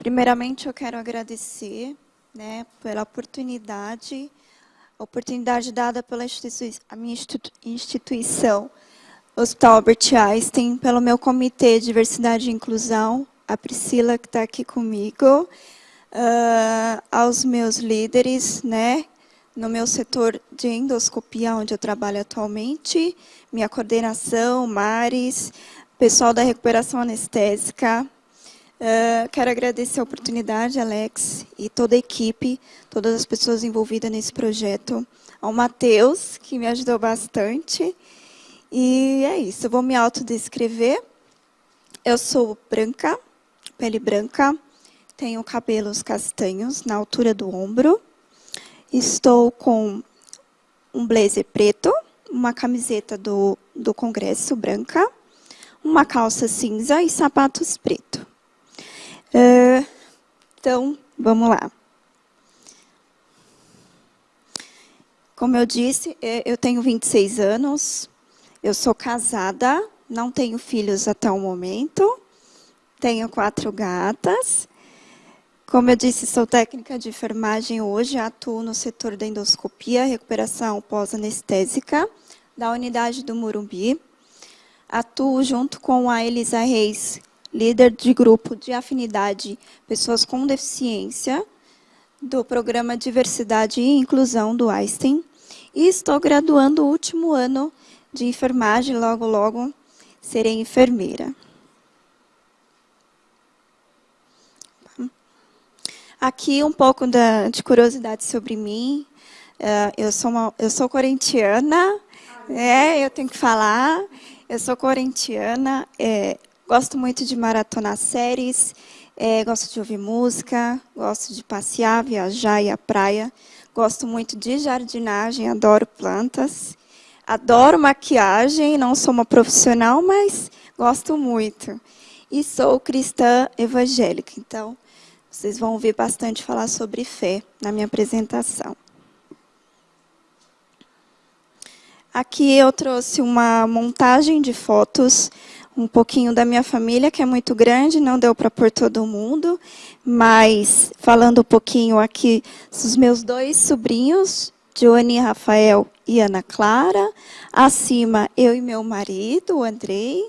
Primeiramente, eu quero agradecer né, pela oportunidade, oportunidade dada pela a minha instituição, Hospital Albert Einstein, pelo meu comitê de diversidade e inclusão, a Priscila que está aqui comigo, uh, aos meus líderes, né, no meu setor de endoscopia, onde eu trabalho atualmente, minha coordenação, Maris, pessoal da recuperação anestésica. Uh, quero agradecer a oportunidade, Alex, e toda a equipe, todas as pessoas envolvidas nesse projeto. Ao Matheus, que me ajudou bastante. E é isso, eu vou me autodescrever. Eu sou branca, pele branca, tenho cabelos castanhos na altura do ombro. Estou com um blazer preto, uma camiseta do, do Congresso branca, uma calça cinza e sapatos preto. Uh, então, vamos lá. Como eu disse, é, eu tenho 26 anos, eu sou casada, não tenho filhos até o momento, tenho quatro gatas. Como eu disse, sou técnica de enfermagem hoje, atuo no setor da endoscopia, recuperação pós-anestésica, da unidade do Murumbi. Atuo junto com a Elisa Reis, líder de grupo de afinidade Pessoas com Deficiência, do programa Diversidade e Inclusão do Einstein. E estou graduando o último ano de enfermagem, logo, logo serei enfermeira. Aqui um pouco da, de curiosidade sobre mim. Uh, eu, sou uma, eu sou corintiana, é, eu tenho que falar. Eu sou corintiana, é, gosto muito de maratonar séries, é, gosto de ouvir música, gosto de passear, viajar e à praia. Gosto muito de jardinagem, adoro plantas. Adoro maquiagem, não sou uma profissional, mas gosto muito. E sou cristã evangélica, então vocês vão ouvir bastante falar sobre fé na minha apresentação. Aqui eu trouxe uma montagem de fotos, um pouquinho da minha família, que é muito grande, não deu para pôr todo mundo, mas falando um pouquinho aqui, os meus dois sobrinhos, Joane Rafael e Ana Clara. Acima, eu e meu marido, o Andrei.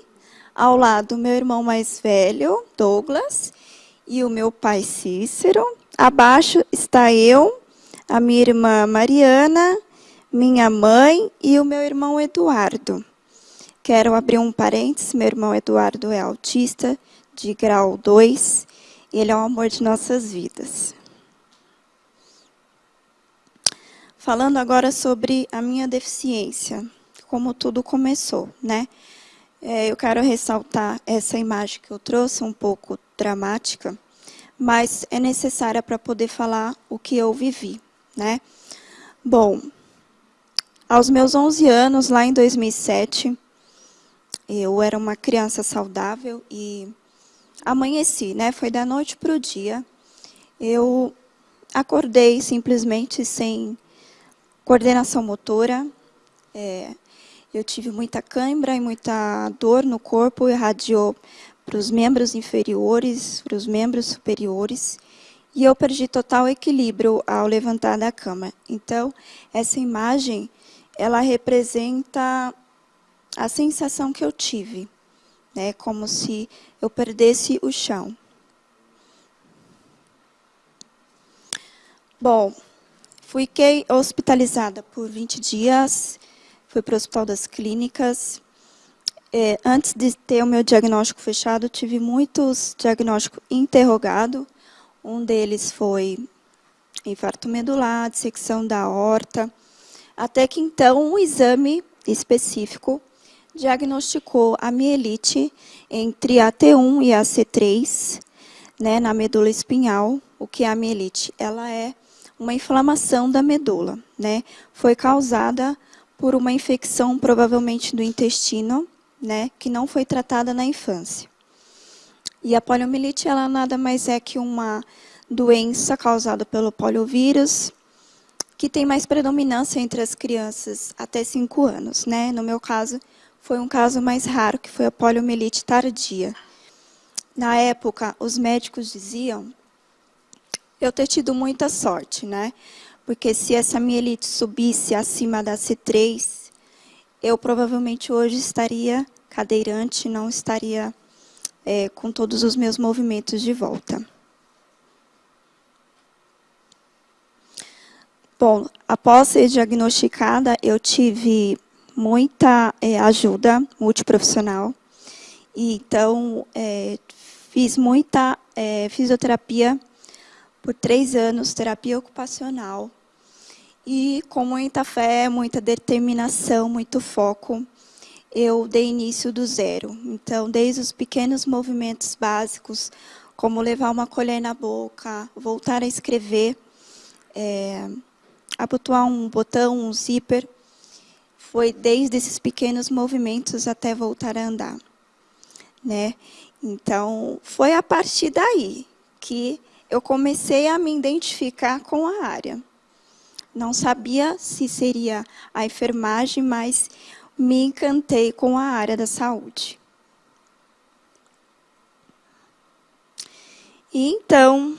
Ao lado, meu irmão mais velho, Douglas, e o meu pai Cícero. Abaixo está eu, a minha irmã Mariana, minha mãe e o meu irmão Eduardo. Quero abrir um parênteses, meu irmão Eduardo é autista, de grau 2, e ele é o amor de nossas vidas. Falando agora sobre a minha deficiência, como tudo começou, né? É, eu quero ressaltar essa imagem que eu trouxe, um pouco dramática, mas é necessária para poder falar o que eu vivi, né? Bom, aos meus 11 anos, lá em 2007, eu era uma criança saudável e amanheci, né? Foi da noite para o dia. Eu acordei simplesmente sem Coordenação motora, é, eu tive muita cãibra e muita dor no corpo, irradiou para os membros inferiores, para os membros superiores, e eu perdi total equilíbrio ao levantar da cama. Então, essa imagem, ela representa a sensação que eu tive, né, como se eu perdesse o chão. Bom, Fiquei hospitalizada por 20 dias, fui para o Hospital das Clínicas. É, antes de ter o meu diagnóstico fechado, tive muitos diagnósticos interrogados. Um deles foi infarto medular, dissecção da aorta. Até que, então, um exame específico diagnosticou a mielite entre a T1 e a C3, né, na medula espinhal. O que é a mielite? Ela é uma inflamação da medula. Né? Foi causada por uma infecção, provavelmente do intestino, né, que não foi tratada na infância. E a poliomielite ela nada mais é que uma doença causada pelo poliovírus, que tem mais predominância entre as crianças até 5 anos. Né? No meu caso, foi um caso mais raro, que foi a poliomielite tardia. Na época, os médicos diziam eu ter tido muita sorte, né? Porque se essa mielite subisse acima da C3, eu provavelmente hoje estaria cadeirante, não estaria é, com todos os meus movimentos de volta. Bom, após ser diagnosticada, eu tive muita é, ajuda multiprofissional. E, então, é, fiz muita é, fisioterapia por três anos, terapia ocupacional. E com muita fé, muita determinação, muito foco, eu dei início do zero. Então, desde os pequenos movimentos básicos, como levar uma colher na boca, voltar a escrever, é, abotoar um botão, um zíper, foi desde esses pequenos movimentos até voltar a andar. Né? Então, foi a partir daí que eu comecei a me identificar com a área. Não sabia se seria a enfermagem, mas me encantei com a área da saúde. E então,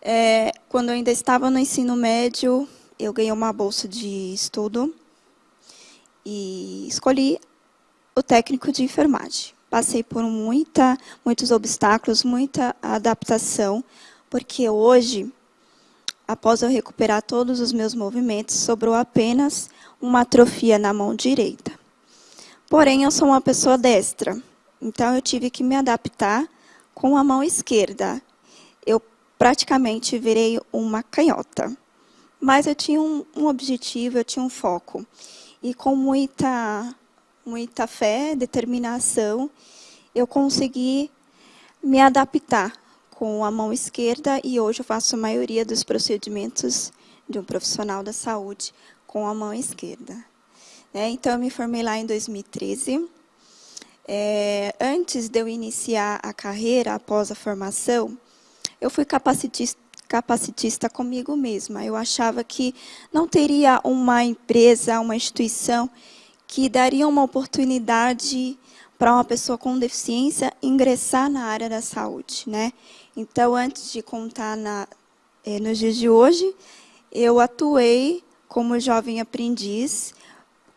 é, quando eu ainda estava no ensino médio, eu ganhei uma bolsa de estudo e escolhi o técnico de enfermagem. Passei por muita, muitos obstáculos, muita adaptação, porque hoje, após eu recuperar todos os meus movimentos, sobrou apenas uma atrofia na mão direita. Porém, eu sou uma pessoa destra, então eu tive que me adaptar com a mão esquerda. Eu praticamente virei uma canhota. Mas eu tinha um, um objetivo, eu tinha um foco. E com muita, muita fé, determinação, eu consegui me adaptar com a mão esquerda e hoje eu faço a maioria dos procedimentos de um profissional da saúde com a mão esquerda. É, então, eu me formei lá em 2013. É, antes de eu iniciar a carreira, após a formação, eu fui capacitista, capacitista comigo mesma. Eu achava que não teria uma empresa, uma instituição que daria uma oportunidade para uma pessoa com deficiência ingressar na área da saúde. Né? Então, antes de contar na, eh, nos dias de hoje, eu atuei como jovem aprendiz,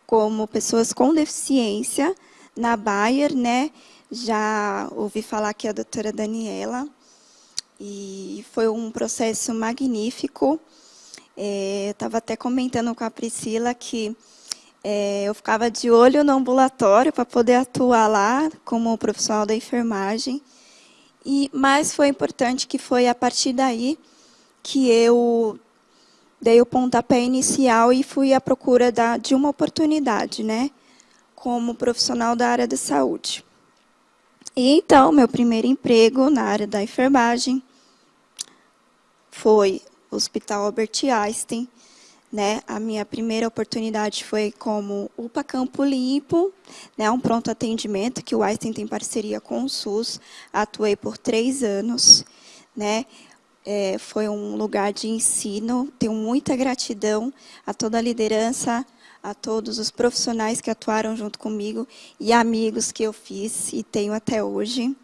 como pessoas com deficiência, na Bayer, né? Já ouvi falar que a doutora Daniela, e foi um processo magnífico. É, Estava até comentando com a Priscila que é, eu ficava de olho no ambulatório para poder atuar lá como profissional da enfermagem. E mais foi importante que foi a partir daí que eu dei o pontapé inicial e fui à procura da, de uma oportunidade, né, como profissional da área da saúde. E então, meu primeiro emprego na área da enfermagem foi o Hospital Albert Einstein. Né? A minha primeira oportunidade foi como UPA Campo Limpo, né? um pronto atendimento que o Einstein tem parceria com o SUS. Atuei por três anos. Né? É, foi um lugar de ensino. Tenho muita gratidão a toda a liderança, a todos os profissionais que atuaram junto comigo e amigos que eu fiz e tenho até hoje.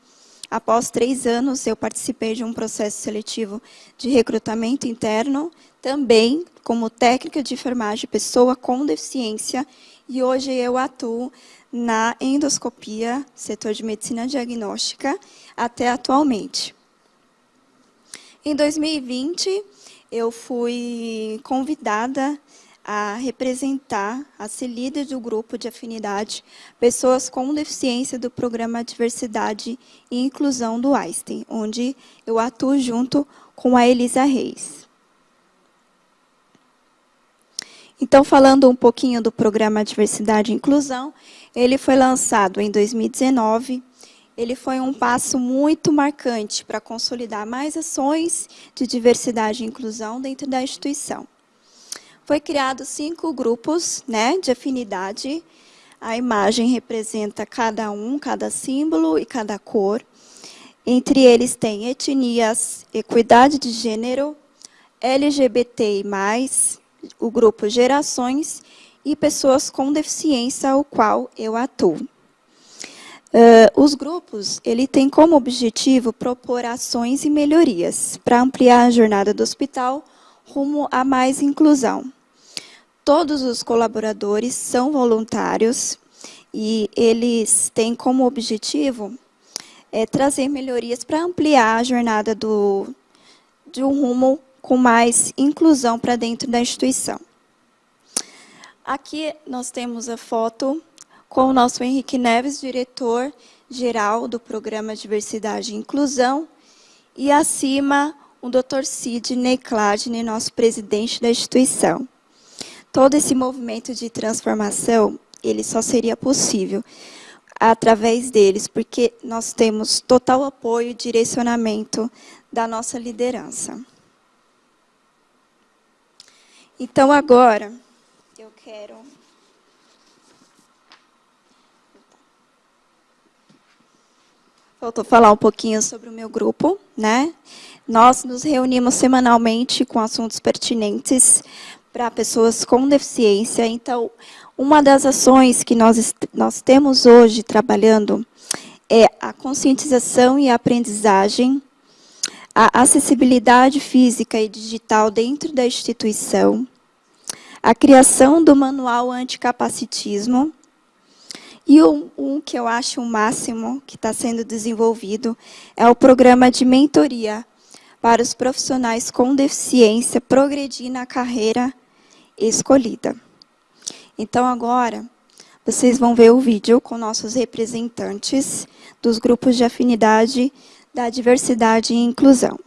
Após três anos, eu participei de um processo seletivo de recrutamento interno, também como técnica de enfermagem, pessoa com deficiência, e hoje eu atuo na endoscopia, setor de medicina diagnóstica, até atualmente. Em 2020, eu fui convidada a representar, a ser líder do grupo de afinidade Pessoas com Deficiência do Programa Diversidade e Inclusão do Einstein, onde eu atuo junto com a Elisa Reis. Então, falando um pouquinho do programa Diversidade e Inclusão, ele foi lançado em 2019. Ele foi um passo muito marcante para consolidar mais ações de diversidade e inclusão dentro da instituição. Foi criado cinco grupos né, de afinidade. A imagem representa cada um, cada símbolo e cada cor. Entre eles tem etnias, equidade de gênero, LGBTI+, o grupo gerações e pessoas com deficiência, o qual eu atuo. Uh, os grupos, ele tem como objetivo propor ações e melhorias para ampliar a jornada do hospital rumo a mais inclusão. Todos os colaboradores são voluntários e eles têm como objetivo é, trazer melhorias para ampliar a jornada do, de um rumo com mais inclusão para dentro da instituição. Aqui nós temos a foto com o nosso Henrique Neves, diretor-geral do Programa Diversidade e Inclusão, e acima o Dr. Sidney Cladney, nosso presidente da instituição. Todo esse movimento de transformação, ele só seria possível através deles, porque nós temos total apoio e direcionamento da nossa liderança. Então, agora, eu quero Faltou falar um pouquinho sobre o meu grupo, né? Nós nos reunimos semanalmente com assuntos pertinentes para pessoas com deficiência. Então, uma das ações que nós, nós temos hoje trabalhando é a conscientização e a aprendizagem, a acessibilidade física e digital dentro da instituição, a criação do manual anticapacitismo, e um, um que eu acho o máximo que está sendo desenvolvido é o programa de mentoria para os profissionais com deficiência progredir na carreira escolhida. Então, agora, vocês vão ver o vídeo com nossos representantes dos grupos de afinidade da diversidade e inclusão.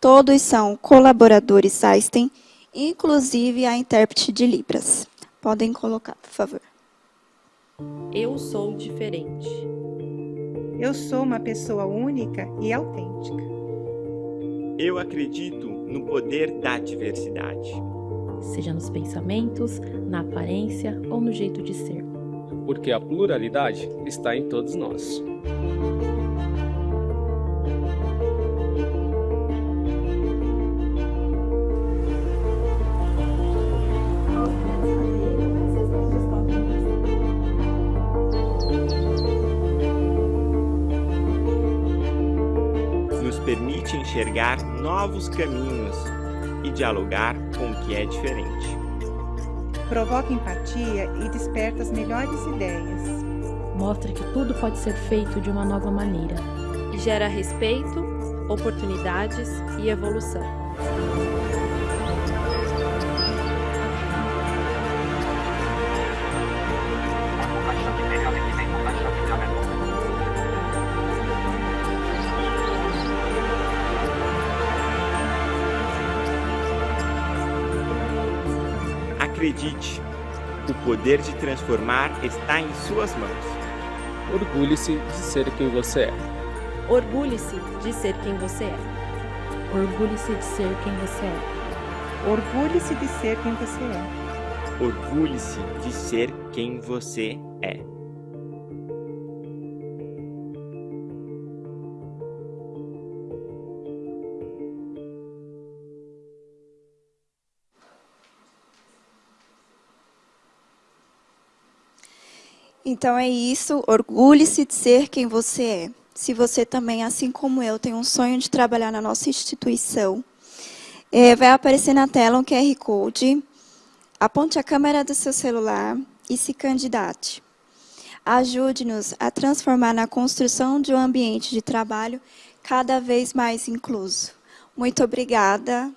Todos são colaboradores Einstein, inclusive a intérprete de Libras. Podem colocar, por favor. Eu sou diferente. Eu sou uma pessoa única e autêntica. Eu acredito no poder da diversidade. Seja nos pensamentos, na aparência ou no jeito de ser. Porque a pluralidade está em todos nós. permite enxergar novos caminhos e dialogar que é diferente. Provoca empatia e desperta as melhores ideias. Mostra que tudo pode ser feito de uma nova maneira. E gera respeito, oportunidades e evolução. Acredite, o poder de transformar está em suas mãos. Orgulhe-se de ser quem você é. Orgulhe-se de ser quem você é. Orgulhe-se de ser quem você é. Orgulhe-se de ser quem você é. Orgulhe-se de ser quem você é. Então é isso, orgulhe-se de ser quem você é. Se você também, assim como eu, tem um sonho de trabalhar na nossa instituição, é, vai aparecer na tela um QR Code, aponte a câmera do seu celular e se candidate. Ajude-nos a transformar na construção de um ambiente de trabalho cada vez mais incluso. Muito obrigada.